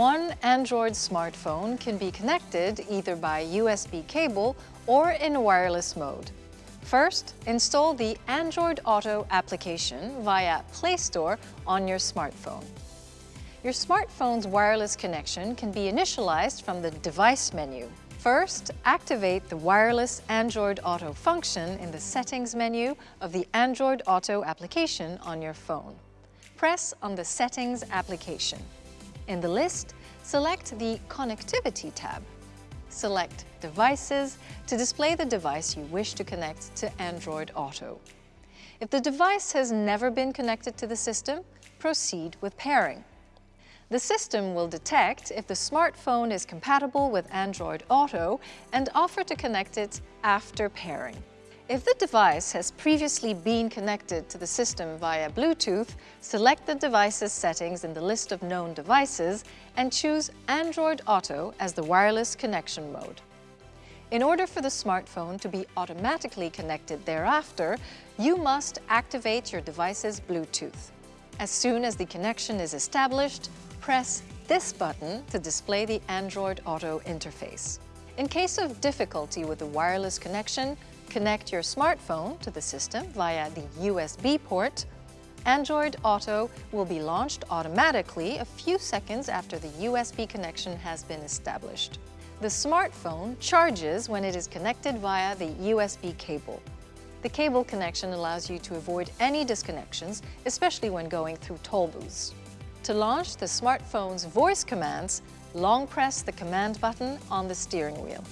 one Android smartphone can be connected either by USB cable or in wireless mode. First, install the Android Auto application via Play Store on your smartphone. Your smartphone's wireless connection can be initialized from the Device menu. First, activate the Wireless Android Auto function in the Settings menu of the Android Auto application on your phone. Press on the Settings application. In the list, select the Connectivity tab. Select Devices to display the device you wish to connect to Android Auto. If the device has never been connected to the system, proceed with pairing. The system will detect if the smartphone is compatible with Android Auto and offer to connect it after pairing. If the device has previously been connected to the system via Bluetooth, select the device's settings in the list of known devices and choose Android Auto as the wireless connection mode. In order for the smartphone to be automatically connected thereafter, you must activate your device's Bluetooth. As soon as the connection is established, press this button to display the Android Auto interface. In case of difficulty with the wireless connection, Connect your smartphone to the system via the USB port. Android Auto will be launched automatically a few seconds after the USB connection has been established. The smartphone charges when it is connected via the USB cable. The cable connection allows you to avoid any disconnections, especially when going through toll booths. To launch the smartphone's voice commands, long press the command button on the steering wheel.